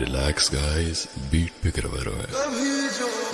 relax guys. Beat pe karwa raha hai